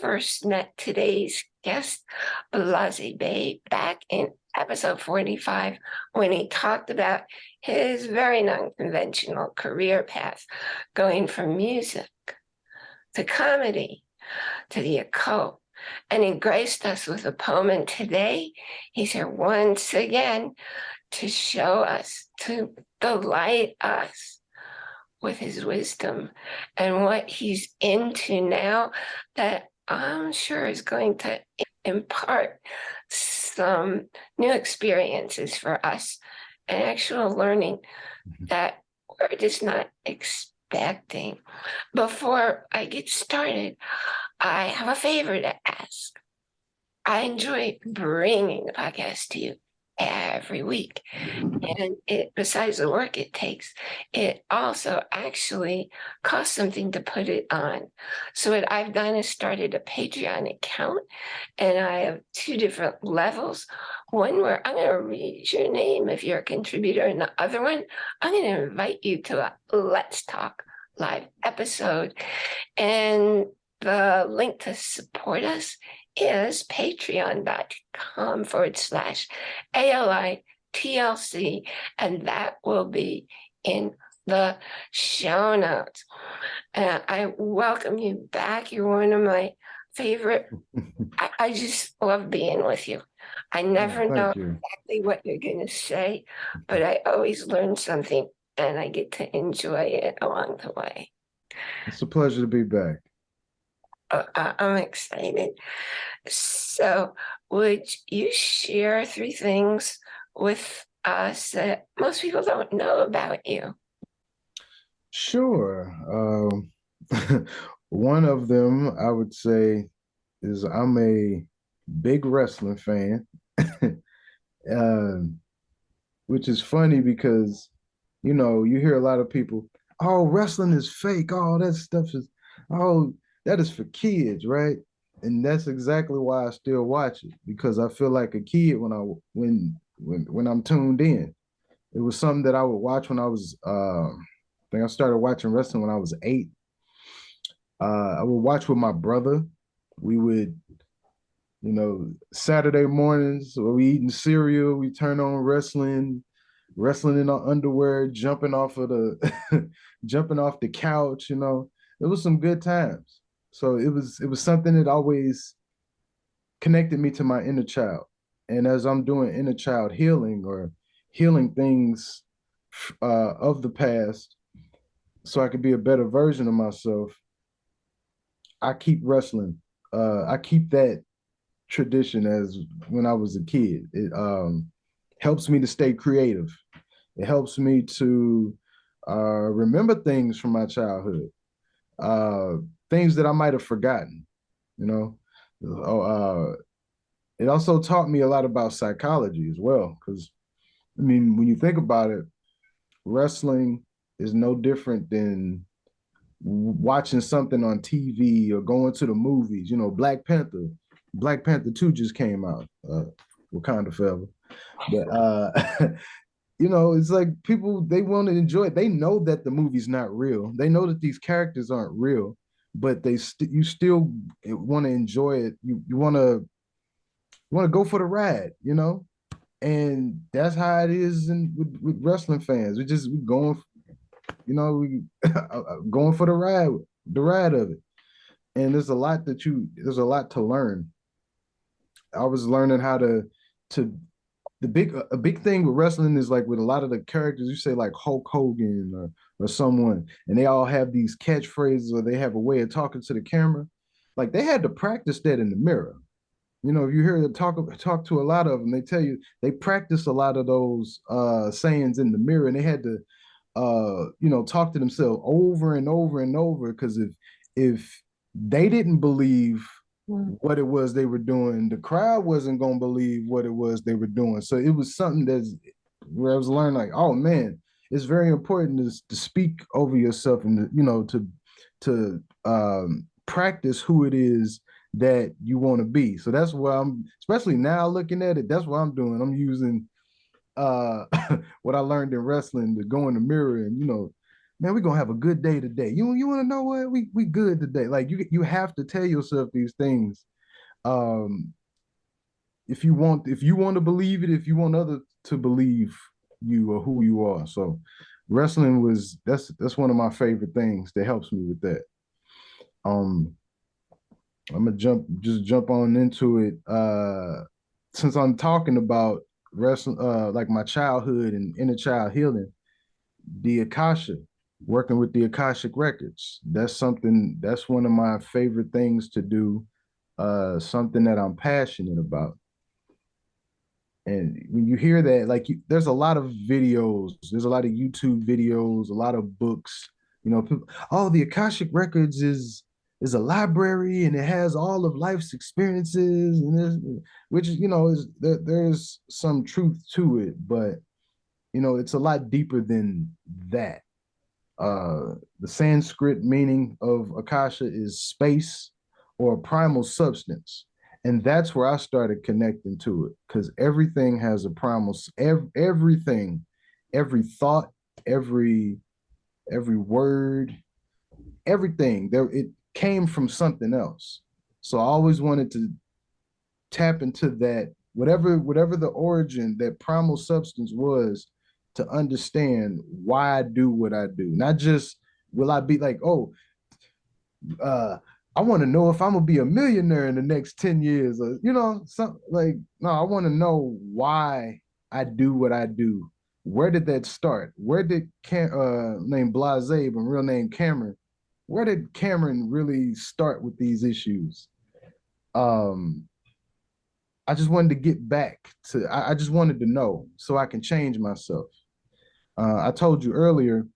first met today's guest, Blase Bay, back in episode 45 when he talked about his very non-conventional career path, going from music to comedy to the occult. And he graced us with a poem. And today he's here once again to show us, to delight us with his wisdom and what he's into now that I'm sure is going to impart some new experiences for us and actual learning mm-hmm. that we're just not expecting. Before I get started, I have a favor to ask. I enjoy bringing the podcast to you every week. Mm-hmm. And it, besides the work it takes, it also actually costs something to put it on. So what I've done is started a Patreon account and I have two different levels. One where I'm going to read your name if you're a contributor and the other one, I'm going to invite you to a Let's Talk live episode. And the link to support us is patreon.com forward slash ALI-TLC, and that will be in the show notes. And I welcome you back. You're one of my favorite. I, I, just love being with you. I never oh, know you. exactly what you're going to say, but I always learn something and I get to enjoy it along the way. It's a pleasure to be back. Uh, I'm excited. So would you share three things with us that most people don't know about you? Sure. Um, one of them I would say is I'm a big wrestling fan, um, which is funny because, you know, you hear a lot of people, oh, wrestling is fake. Oh, that stuff is, oh, that is for kids, right? And that's exactly why I still watch it because I feel like a kid when I when when when I'm tuned in. It was something that I would watch when I was uh, I think I started watching wrestling when I was eight. Uh, I would watch with my brother. We would, you know, Saturday mornings where we eating cereal, we turn on wrestling, wrestling in our underwear, jumping off of the jumping off the couch, you know. It was some good times. So it was it was something that always connected me to my inner child. And as I'm doing inner child healing or healing things uh, of the past, so I could be a better version of myself, I keep wrestling. Uh, I keep that tradition as when I was a kid. It um, helps me to stay creative. It helps me to uh, remember things from my childhood. Things that I might have forgotten, you know. Oh, uh, it also taught me a lot about psychology as well, because I mean, when you think about it, wrestling is no different than watching something on TV or going to the movies. You know, Black Panther, Black Panther 2 just came out, uh, Wakanda Forever. But uh, you know, it's like people they want to enjoy it. They know that the movie's not real. They know that these characters aren't real but they st you still want to enjoy it. You you want to want to go for the ride, you know, and that's how it is in with, with wrestling fans. We just we going, you know, we uh, uh, going for the ride, the ride of it. And there's a lot that you there's a lot to learn. I was learning how to to the big a big thing with wrestling is like with a lot of the characters you say like Hulk Hogan or or someone and they all have these catchphrases or they have a way of talking to the camera. Like they had to practice that in the mirror. You know if you hear the talk talk to a lot of them they tell you they practice a lot of those uh sayings in the mirror and they had to uh you know talk to themselves over and over and over because if if they didn't believe mm. what it was they were doing the crowd wasn't going to believe what it was they were doing. So it was something that's where i was learning like oh man it's very important to, to speak over yourself and to, you know to to um, practice who it is that you want to be. So that's why I'm especially now looking at it. That's what I'm doing. I'm using uh, what I learned in wrestling to go in the mirror and you know man, we're gonna have a good day today. You you want to know what? We we good today. Like you you have to tell yourself these things. Um if you want if you want to believe it, if you want others to believe you or who you are. So wrestling was that's that's one of my favorite things that helps me with that. Um I'm gonna jump just jump on into it. Uh since I'm talking about wrestling uh like my childhood and inner child healing, the Akasha, working with the Akashic records. That's something that's one of my favorite things to do. Uh something that I'm passionate about. And when you hear that, like you, there's a lot of videos, there's a lot of YouTube videos, a lot of books. You know, people, oh, the Akashic Records is is a library and it has all of life's experiences, and there's, which you know is there, there's some truth to it, but you know it's a lot deeper than that. Uh, the Sanskrit meaning of Akasha is space or primal substance and that's where I started connecting to it because everything has a promise. every, everything, every thought, every every word, everything there it came from something else. So I always wanted to tap into that whatever whatever the origin that primal substance was to understand why I do what I do. Not just will I be like, oh, uh I want to know if I'm gonna be a millionaire in the next 10 years, or you know, some like no, I want to know why I do what I do. Where did that start? Where did Cam uh name Blase, but real name Cameron? Where did Cameron really start with these issues? Um I just wanted to get back to I, I just wanted to know so I can change myself. Uh, I told you earlier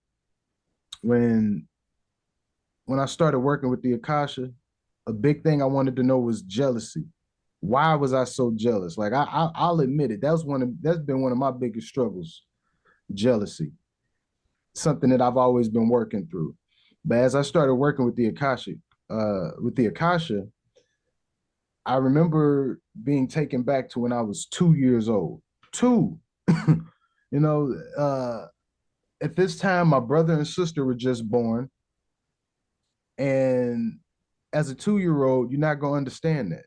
when when I started working with the Akasha, a big thing I wanted to know was jealousy. Why was I so jealous? Like I, I will admit it. That was one of that's been one of my biggest struggles, jealousy. Something that I've always been working through. But as I started working with the Akasha, uh, with the Akasha, I remember being taken back to when I was two years old. Two. you know, uh, at this time, my brother and sister were just born. And as a two year old, you're not gonna understand that.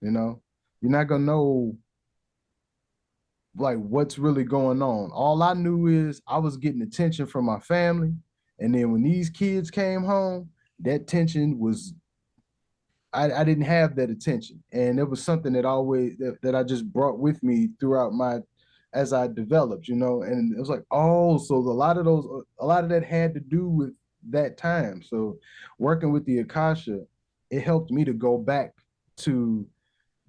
You know, you're not gonna know like what's really going on. All I knew is I was getting attention from my family, and then when these kids came home, that tension was I, I didn't have that attention, and it was something that always that, that I just brought with me throughout my as I developed, you know, and it was like, oh, so a lot of those, a lot of that had to do with that time. So working with the Akasha, it helped me to go back to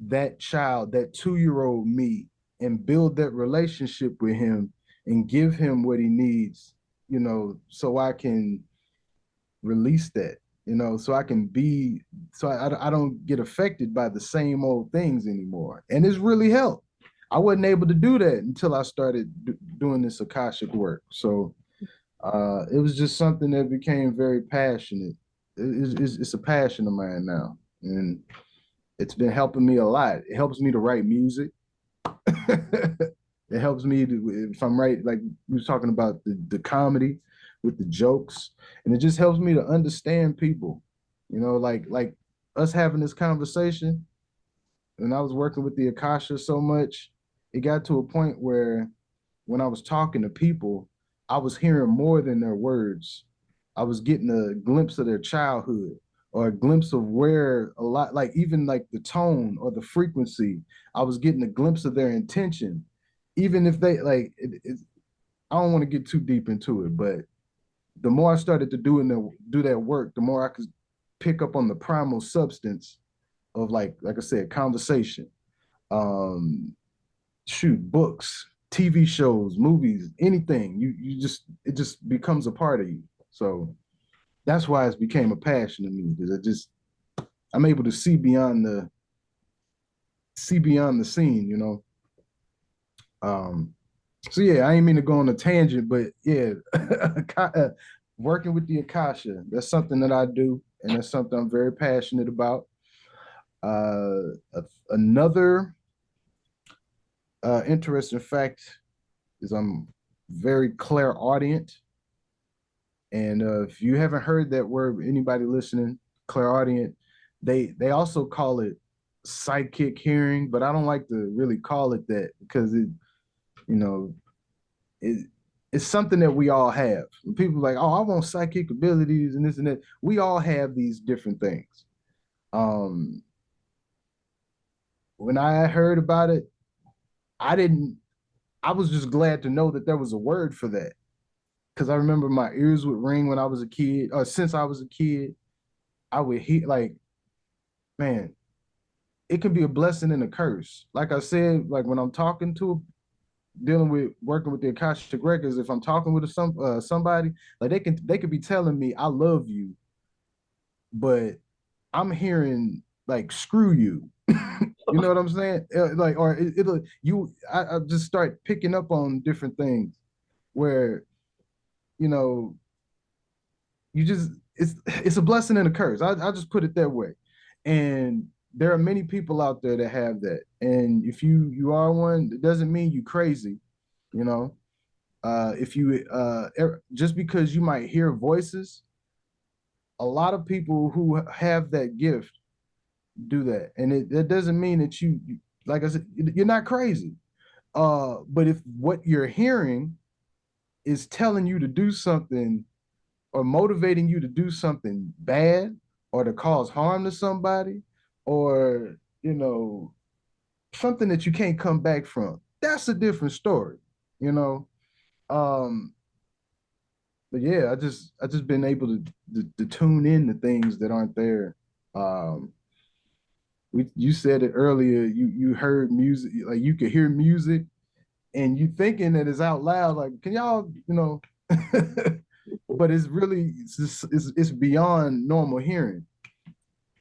that child, that two-year-old me, and build that relationship with him and give him what he needs, you know, so I can release that, you know, so I can be, so I, I don't get affected by the same old things anymore. And it's really helped. I wasn't able to do that until I started doing this Akashic work. So uh, it was just something that became very passionate. It's, it's, it's a passion of mine now, and it's been helping me a lot. It helps me to write music. it helps me to, if I'm right, like we was talking about the, the comedy with the jokes, and it just helps me to understand people. You know, like like us having this conversation, and I was working with the Akasha so much, it got to a point where when I was talking to people, I was hearing more than their words. I was getting a glimpse of their childhood or a glimpse of where a lot, like even like the tone or the frequency, I was getting a glimpse of their intention. Even if they like, it, it, I don't want to get too deep into it, but the more I started to do, the, do that work, the more I could pick up on the primal substance of like, like I said, conversation, um, shoot, books, TV shows, movies, anything. You you just it just becomes a part of you. So that's why it's became a passion to me because it just I'm able to see beyond the see beyond the scene, you know. Um so yeah, I ain't mean to go on a tangent, but yeah, working with the Akasha, that's something that I do, and that's something I'm very passionate about. Uh, another uh, interesting fact is I'm very clairaudient. And uh, if you haven't heard that word, anybody listening, clairaudient, they they also call it psychic hearing, but I don't like to really call it that because it, you know, it it's something that we all have. People like, oh, I want psychic abilities and this and that. We all have these different things. Um, when I heard about it, I didn't. I was just glad to know that there was a word for that, because I remember my ears would ring when I was a kid, or since I was a kid. I would hear like, man, it can be a blessing and a curse. Like I said, like when I'm talking to dealing with working with the Akashic records, if I'm talking with some uh, somebody, like they can they could be telling me I love you, but I'm hearing like screw you. you know what I'm saying? Uh, like or it, will you I, I just start picking up on different things where you know you just it's it's a blessing and a curse. I I just put it that way. And there are many people out there that have that. And if you you are one, it doesn't mean you crazy, you know. Uh, if you uh, er, just because you might hear voices, a lot of people who have that gift do that, and it that doesn't mean that you, like I said, you're not crazy. Uh, but if what you're hearing is telling you to do something or motivating you to do something bad or to cause harm to somebody, or you know something that you can't come back from that's a different story you know um but yeah i just i just been able to, to, to tune in to things that aren't there um we you said it earlier you you heard music like you could hear music and you thinking that it's out loud like can y'all you know but it's really it's, just, it's it's beyond normal hearing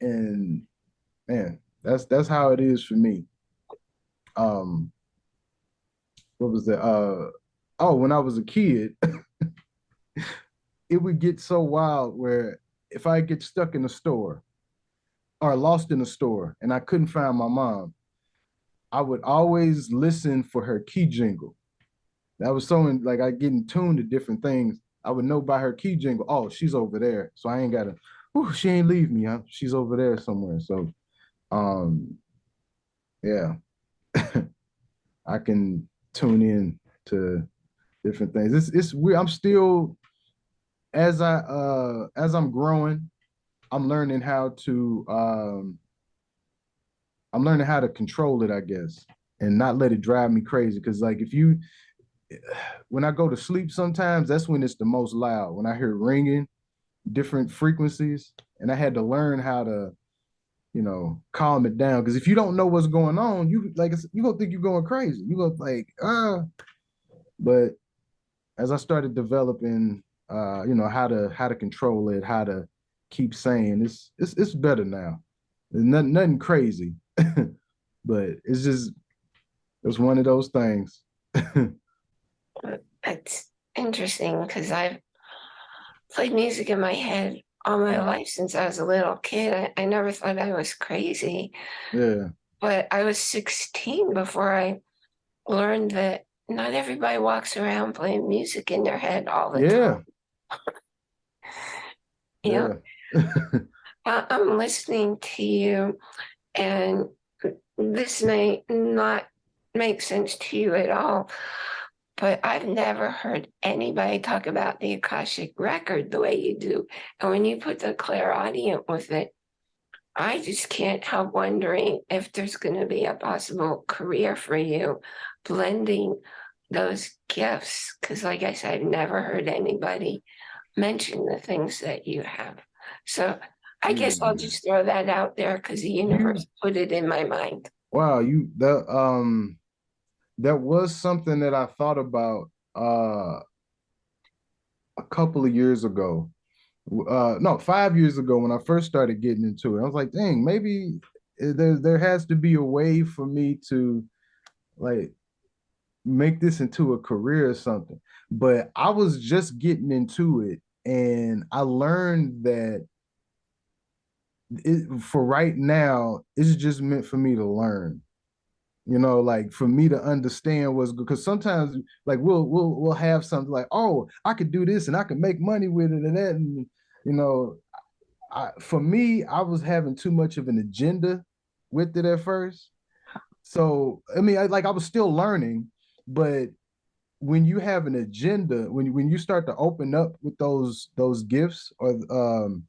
and man, that's that's how it is for me. Um, what was that? Uh, oh, when I was a kid, it would get so wild where if I get stuck in a store or lost in a store and I couldn't find my mom, I would always listen for her key jingle. That was so in, like I get in tune to different things. I would know by her key jingle, oh, she's over there. So I ain't gotta, oh, she ain't leave me, huh? She's over there somewhere. So um yeah i can tune in to different things it's it's weird i'm still as i uh as i'm growing i'm learning how to um i'm learning how to control it i guess and not let it drive me crazy because like if you when i go to sleep sometimes that's when it's the most loud when i hear ringing different frequencies and i had to learn how to you know, calm it down. Because if you don't know what's going on, you like you gonna think you're going crazy. You gonna like ah. But as I started developing, uh, you know, how to how to control it, how to keep saying it's it's it's better now. There's nothing nothing crazy, but it's just it's one of those things. It's interesting because I've played music in my head all my life since I was a little kid. I, I never thought I was crazy. Yeah. But I was 16 before I learned that not everybody walks around playing music in their head all the yeah. time. yeah. I, I'm listening to you, and this may not make sense to you at all, but I've never heard anybody talk about the Akashic record the way you do. And when you put the clairaudient with it, I just can't help wondering if there's going to be a possible career for you blending those gifts. Because, like I said, I've never heard anybody mention the things that you have. So I guess I'll mm. just throw that out there because the universe put it in my mind. Wow, you the um that was something that I thought about uh, a couple of years ago. Uh, no, five years ago when I first started getting into it. I was like, dang, maybe there there has to be a way for me to like make this into a career or something. But I was just getting into it and I learned that it, for right now, it's just meant for me to learn you know, like for me to understand what's good. Because sometimes, like we'll we'll we'll have something like, oh, I could do this and I could make money with it and that, and you know, I, for me, I was having too much of an agenda with it at first. So I mean, I, like I was still learning, but when you have an agenda, when when you start to open up with those those gifts or um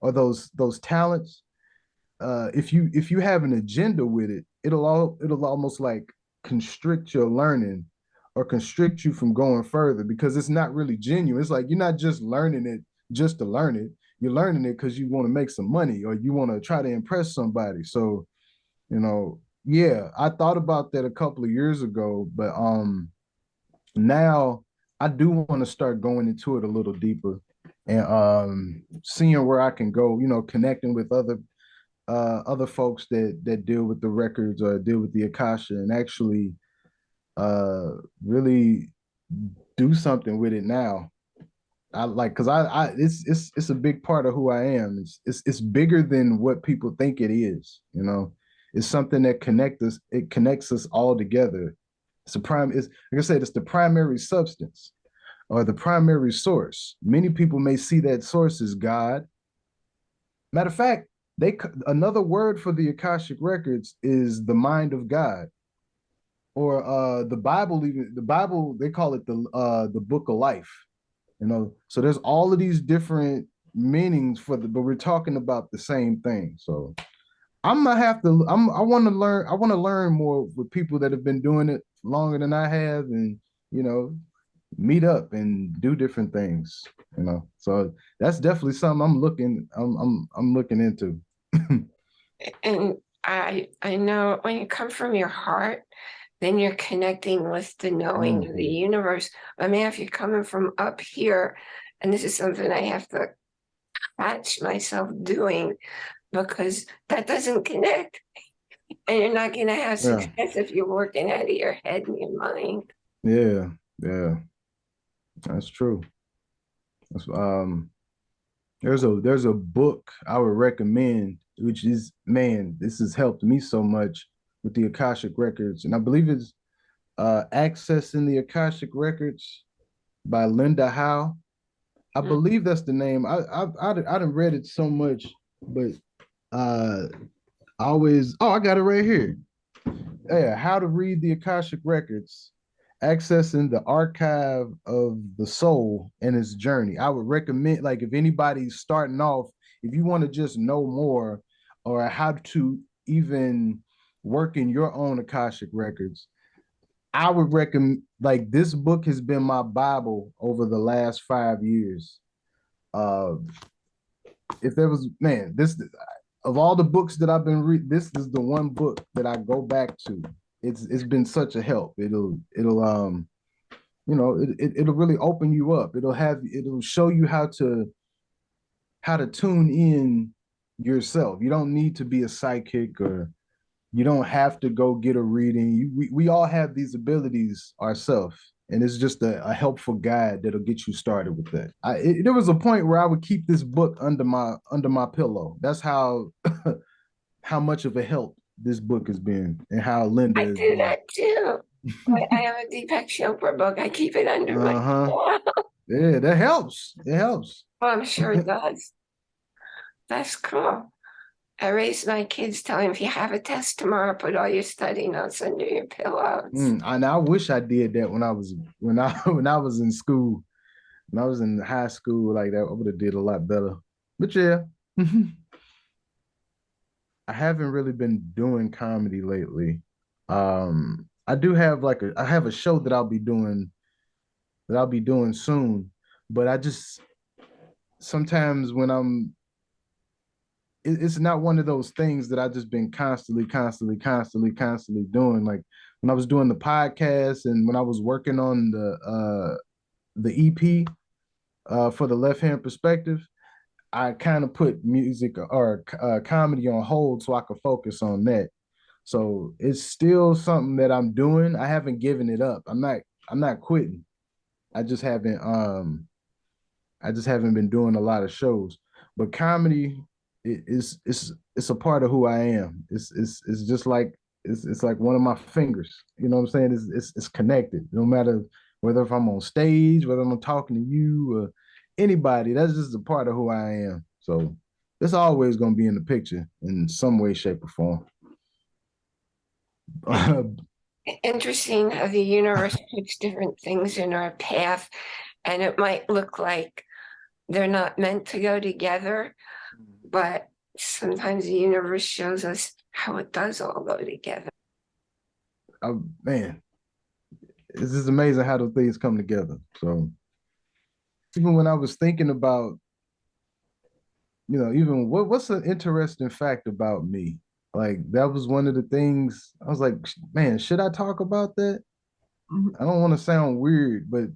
or those those talents, uh, if you if you have an agenda with it, it'll all it'll almost like constrict your learning or constrict you from going further because it's not really genuine. It's like you're not just learning it just to learn it. You're learning it because you want to make some money or you want to try to impress somebody. So, you know, yeah, I thought about that a couple of years ago, but um now I do want to start going into it a little deeper and um seeing where I can go, you know, connecting with other uh other folks that that deal with the records or deal with the Akasha and actually uh really do something with it now. I like because I I it's it's it's a big part of who I am. It's it's it's bigger than what people think it is, you know. It's something that connect us, it connects us all together. It's a prime, it's like I said, it's the primary substance or the primary source. Many people may see that source as God. Matter of fact, they another word for the Akashic records is the mind of God. Or uh the Bible, even the Bible, they call it the uh the book of life. You know, so there's all of these different meanings for the but we're talking about the same thing. So I'm gonna have to I'm I want to learn I want to learn more with people that have been doing it longer than I have and you know meet up and do different things you know so that's definitely something i'm looking i'm i'm, I'm looking into and i i know when you come from your heart then you're connecting with the knowing mm-hmm. of the mm-hmm. universe i mean if you're coming from up here and this is something i have to catch myself doing because that doesn't connect and you're not going to have success yeah. if you're working out of your head and your mind yeah yeah that's true. That's, um, there's a there's a book I would recommend, which is man, this has helped me so much with the Akashic Records, and I believe it's uh, Accessing the Akashic Records by Linda Howe. I mm. believe that's the name. I I I, I didn't read it so much, but uh, I always oh I got it right here. Yeah, how to read the Akashic Records accessing the archive of the soul and its journey. I would recommend, like, if anybody's starting off, if you want to just know more or how to even work in your own Akashic records, I would recommend, like, this book has been my Bible over the last five years. Uh, if there was, man, this, of all the books that I've been reading, this is the one book that I go back to it's it's been such a help. It'll it'll um you know it, it it'll really open you up. It'll have it'll show you how to how to tune in yourself. You don't need to be a psychic or you don't have to go get a reading. You, we, we all have these abilities ourselves. And it's just a, a, helpful guide that'll get you started with that. I, it, there was a point where I would keep this book under my under my pillow. That's how how much of a help this book has been and how Linda. I do that too. I, have a Deepak Chopra book. I keep it under uh -huh. my. yeah, that helps. It helps. Oh, I'm sure it does. That's cool. I raised my kids telling if you have a test tomorrow, put all your study notes under your pillows. Mm, and I wish I did that when I was when I when I was in school. When I was in high school like that, I would have did a lot better. But yeah. I haven't really been doing comedy lately. Um, I do have like a I have a show that I'll be doing that I'll be doing soon, but I just sometimes when I'm it, it's not one of those things that I just been constantly, constantly, constantly, constantly doing. Like when I was doing the podcast and when I was working on the uh the EP uh for the left hand perspective, I kind of put music or uh, comedy on hold so I could focus on that. So it's still something that I'm doing. I haven't given it up. I'm not. I'm not quitting. I just haven't. Um, I just haven't been doing a lot of shows. But comedy is it's it's a part of who I am. It's it's it's just like it's it's like one of my fingers. You know what I'm saying? It's it's, it's connected. No matter whether if I'm on stage, whether I'm talking to you or anybody, that's just a part of who I am. So it's always gonna be in the picture in some way, shape, or form. Interesting how the universe puts different things in our path, and it might look like they're not meant to go together, but sometimes the universe shows us how it does all go together. I, man, it's just amazing how those things come together. So even when I was thinking about, you know, even what what's an interesting fact about me? Like that was one of the things I was like, man, should I talk about that? Mm-hmm. I don't want to sound weird, but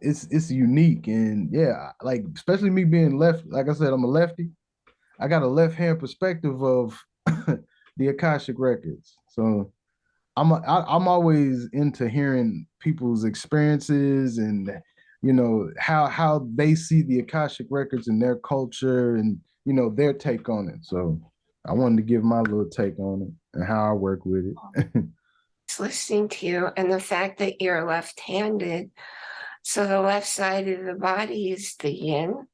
it's it's unique and yeah, like especially me being left, like I said, I'm a lefty. I got a left hand perspective of the Akashic records. So I'm a, I, I'm always into hearing people's experiences and you know how how they see the Akashic records and their culture and you know their take on it. So I wanted to give my little take on it and how I work with it. Just listening to you and the fact that you're left-handed, so the left side of the body is the yin,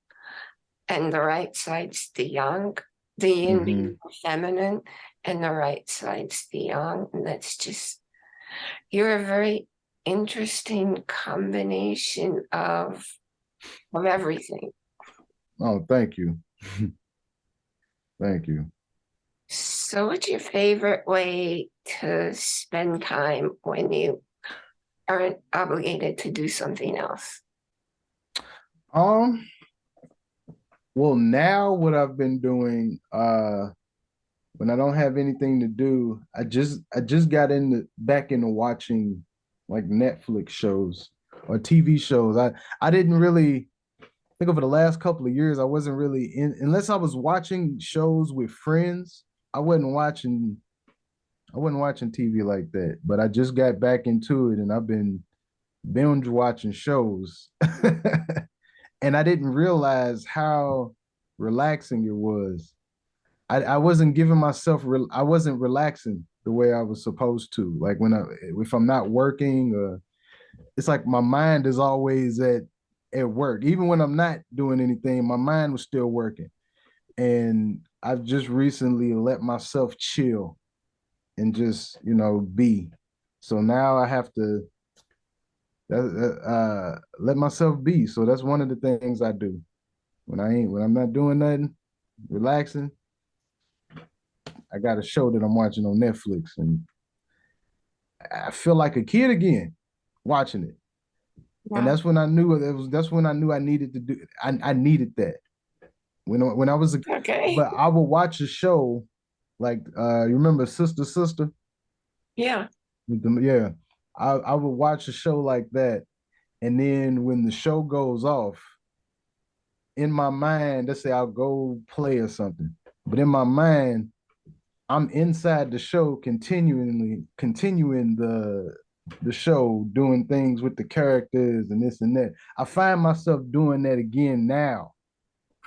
and the right side's the yang. The yin mm-hmm. being feminine, and the right side's the yang, and that's just you're a very interesting combination of of everything. oh, thank you. thank you. So what's your favorite way to spend time when you aren't obligated to do something else? Um, well, now what I've been doing, uh, when I don't have anything to do, I just I just got into back into watching like Netflix shows or TV shows. I I didn't really think over the last couple of years I wasn't really in unless I was watching shows with friends. I wasn't watching I wasn't watching TV like that. But I just got back into it and I've been binge watching shows. and I didn't realize how relaxing it was. I, I wasn't giving myself I wasn't relaxing the way I was supposed to. Like when I if I'm not working, uh, it's like my mind is always at at work. Even when I'm not doing anything, my mind was still working. And I've just recently let myself chill and just you know be. So now I have to uh, let myself be. So that's one of the things I do when I ain't when I'm not doing nothing, relaxing. I got a show that I'm watching on Netflix, and I feel like a kid again watching it. Wow. And that's when I knew it was. That's when I knew I needed to do. I I needed that when when I was a okay. But I would watch a show like uh you remember Sister Sister? Yeah. Yeah. I, I would watch a show like that. And then when the show goes off, in my mind, let's say I'll go play or something. But in my mind, I'm inside the show continually continuing the the show, doing things with the characters and this and that. I find myself doing that again now.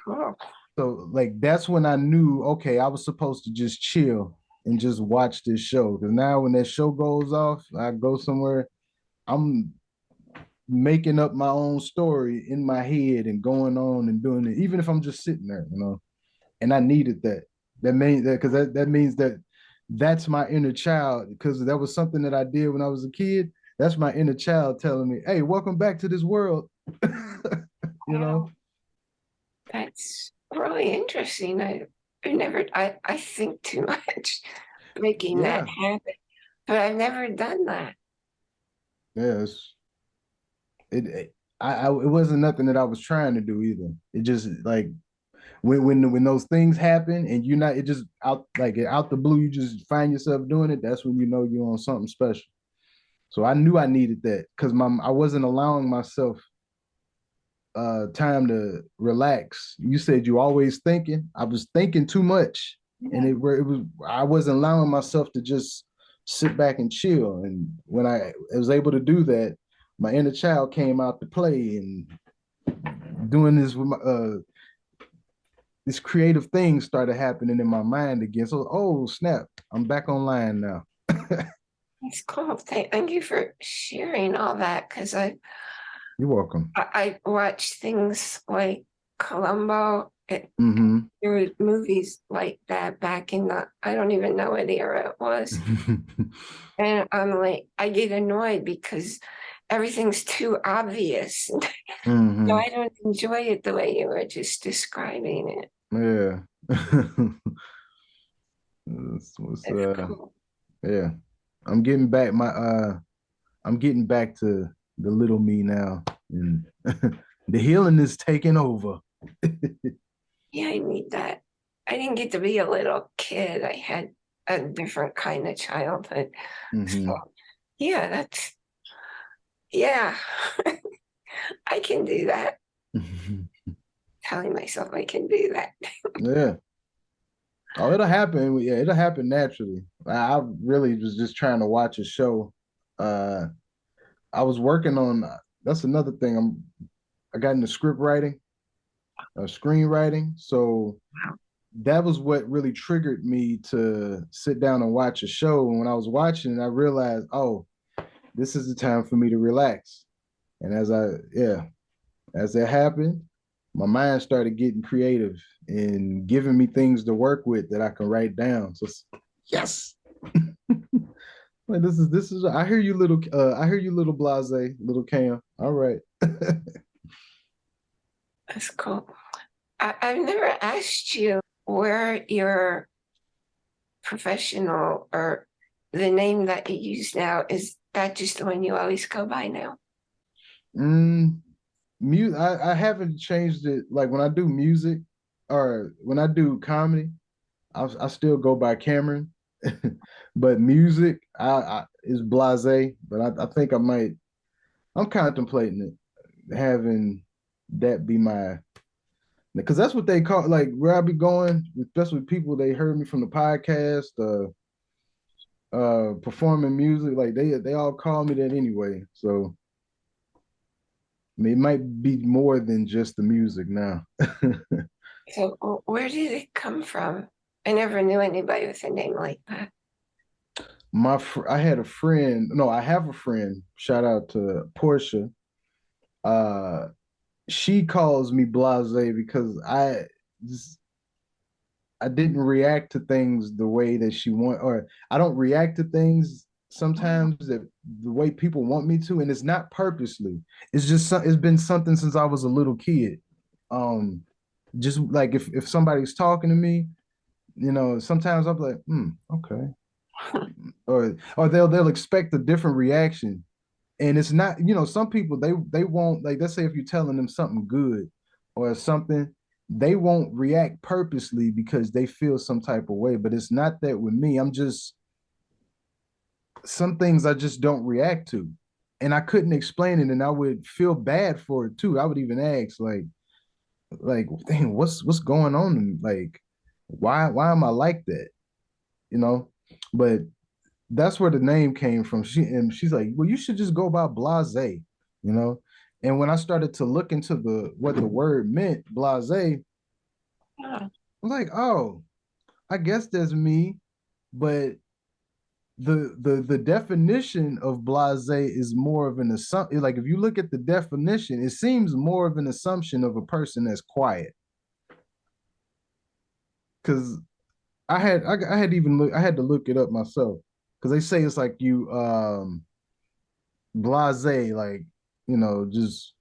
Oh. So like that's when I knew okay, I was supposed to just chill and just watch this show. Because now when that show goes off, I go somewhere, I'm making up my own story in my head and going on and doing it, even if I'm just sitting there, you know. And I needed that. That means that because that, that means that that's my inner child, because that was something that I did when I was a kid. That's my inner child telling me, hey, welcome back to this world. you know. That's really interesting. I I never I, I think too much making yeah. that happen. But I've never done that. Yes. It, it I, I it wasn't nothing that I was trying to do either. It just like when when when those things happen and you're not it just out like out the blue you just find yourself doing it that's when you know you're on something special so i knew i needed that because my i wasn't allowing myself uh time to relax. You said you always thinking. I was thinking too much. Yeah. And it, it was I wasn't allowing myself to just sit back and chill. And when I was able to do that, my inner child came out to play and doing this with my uh this creative thing started happening in my mind again. So oh snap, I'm back online now. It's cool. Thank, you for sharing all that because I, You're welcome. I I watched things like Columbo. It, hmm there were movies like that back in the I don't even know what era it was. And I'm like, I get annoyed because everything's too obvious. mm -hmm. No, I don't enjoy it the way you were just describing it. Yeah. That's what's, It's uh, cool. yeah. I'm getting back my uh I'm getting back to the little me now. And the healing is taking over. Yeah, I need that. I didn't get to be a little kid. I had a different kind of childhood. Mhm. So, yeah, that's, yeah. I can do that. Telling myself I can do that. Yeah. Oh, it'll happen. Yeah, it'll happen naturally. I really was just trying to watch a show. Uh I was working on that's another thing. I'm I got into script writing, uh screenwriting. So that was what really triggered me to sit down and watch a show. And when I was watching, I realized, oh, this is the time for me to relax. And as I, yeah, as that happened, my mind started getting creative and giving me things to work with that I can write down. So yes. Like this is this is I hear you little uh I hear you little blase, little Cam. All right. That's cool. I, I've never asked you where your professional or the name that you use now, is that just the one you always go by now? Mm, mu I, I haven't changed it. Like when I do music or when I do comedy, I, I still go by Cameron. but music, I, I is blase. But I, I think I might. I'm contemplating it, having that be my, because that's what they call like where I be going, especially people they heard me from the podcast, uh, uh, performing music. Like they they all call me that anyway. So. It might be more than just the music now. So where did it come from? I never knew anybody with a name like that. My fr- I had a friend. No, I have a friend. Shout out to Portia. Uh, she calls me Blase because I just I didn't react to things the way that she want, or I don't react to things sometimes that the way people want me to, and it's not purposely. It's just it's been something since I was a little kid. Um, just like if if somebody's talking to me, you know, sometimes I'm like, hmm, okay, or or they'll they'll expect a different reaction, and it's not, you know, some people they they won't like. Let's say if you're telling them something good or something, they won't react purposely because they feel some type of way. But it's not that with me. I'm just some things I just don't react to, and I couldn't explain it, and I would feel bad for it too. I would even ask like like dang, what's what's going on? Like why why am i like that? You know? But that's where the name came from. She and she's like well you should just go by blase you know? And when i started to look into the what the word meant blase i Oh, was like oh i guess that's me. But the the the definition of blase is more of an assumption like if you look at the definition it seems more of an assumption of a person that's quiet. Because i had I, I had even look i had to look it up myself. Because they say it's like you um blase like you know just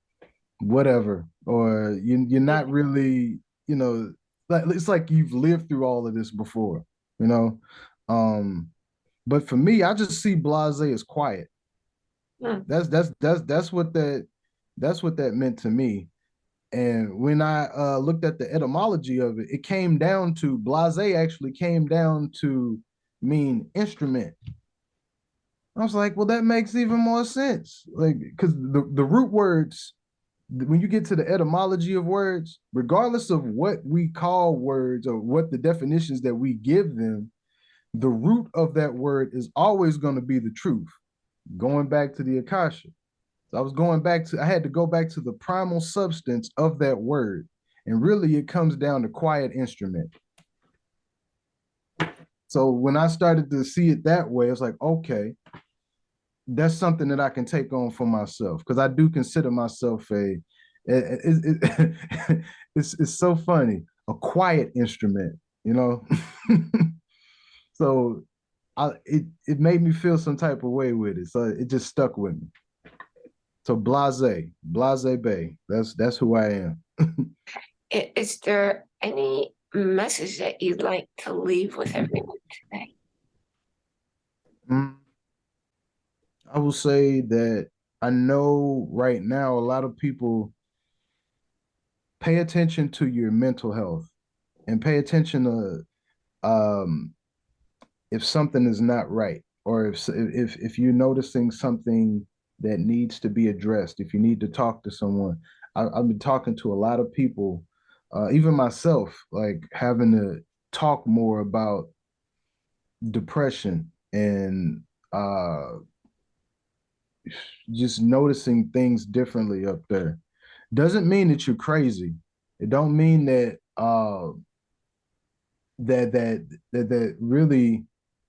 whatever or you, you're not really you know like it's like you've lived through all of this before you know? Um but for me, I just see blase as quiet. Hmm. That's that's that's that's what that that's what that meant to me. And when I uh, looked at the etymology of it, it came down to blase actually came down to mean instrument. I was like, well, that makes even more sense. Like, because the, the root words, when you get to the etymology of words, regardless of what we call words or what the definitions that we give them, the root of that word is always going to be the truth. Going back to the Akasha. So I was going back to, I had to go back to the primal substance of that word. And really, it comes down to quiet instrument. So when I started to see it that way, it's like, okay, that's something that I can take on for myself because I do consider myself a it, it, it, it's it's so funny a quiet instrument, you know. so I it it made me feel some type of way with it, so it just stuck with me. So blase, blase bay. That's that's who I am. Is there any message that you'd like to leave with everyone today? Mm, I will say that I know right now a lot of people pay attention to your mental health and pay attention to um if something is not right or if if if you're noticing something that needs to be addressed, if you need to talk to someone. I, I've been talking to a lot of people, uh, even myself, like having to talk more about depression and uh just noticing things differently up there doesn't mean that you're crazy it don't mean that uh that that that, that really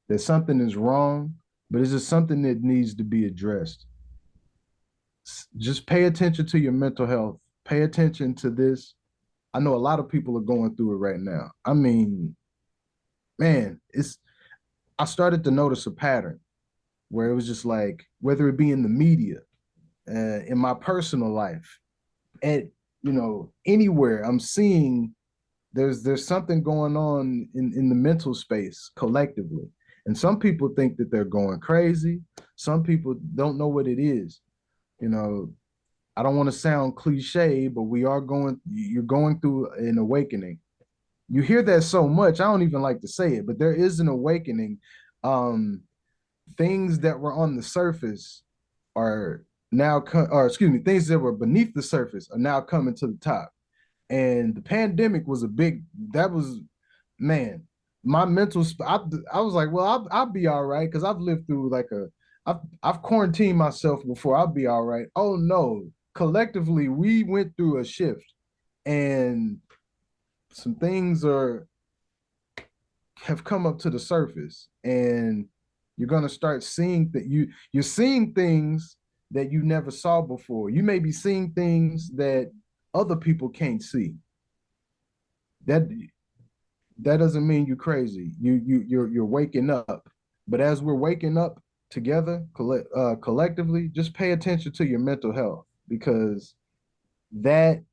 that something is wrong but it's just something that needs to be addressed. Just pay attention to your mental health. Pay attention to this. I know a lot of people are going through it right now. I mean man it's i started to notice a pattern where it was just like whether it be in the media, uh, in my personal life, and you know anywhere I'm seeing there's there's something going on in in the mental space collectively, and some people think that they're going crazy. Some people don't know what it is. You know, I don't want to sound cliche, but we are going. You're going through an awakening. You hear that so much. I don't even like to say it, but there is an awakening. Um, things that were on the surface are now or excuse me things that were beneath the surface are now coming to the top and the pandemic was a big that was man my mental I, I was like well I'll, I'll be all right because i've lived through like a I've, I've quarantined myself before i'll be all right. Oh no. Collectively we went through a shift and some things are have come up to the surface and you're going to start seeing that you you're seeing things that you never saw before. You may be seeing things that other people can't see. That that doesn't mean you're crazy. You you you're you're waking up. But as we're waking up together collect, uh, collectively just pay attention to your mental health because that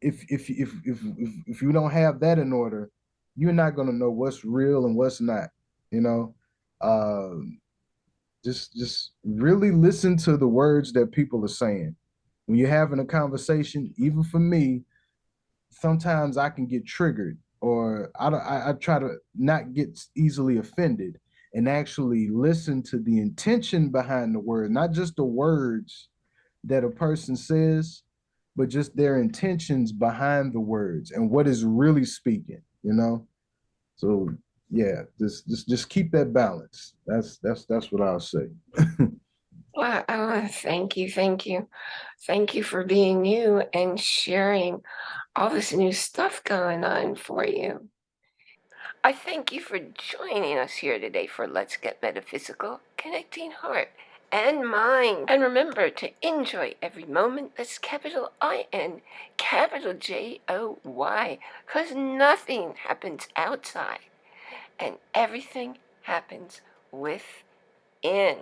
if if if if if, if you don't have that in order you're not to know what's real and what's not you know? Um just just really listen to the words that people are saying. When you're having a conversation even for me sometimes i can get triggered or i I, I try to not get easily offended and actually listen to the intention behind the word not just the words that a person says but just their intentions behind the words and what is really speaking you know so yeah, just just just keep that balance. That's that's that's what I'll say. I want to thank you, thank you, thank you for being you and sharing all this new stuff going on for you. I thank you for joining us here today for Let's Get Metaphysical, connecting heart and mind. And remember to enjoy every moment that's capital I N, capital J O Y, because nothing happens outside and everything happens within.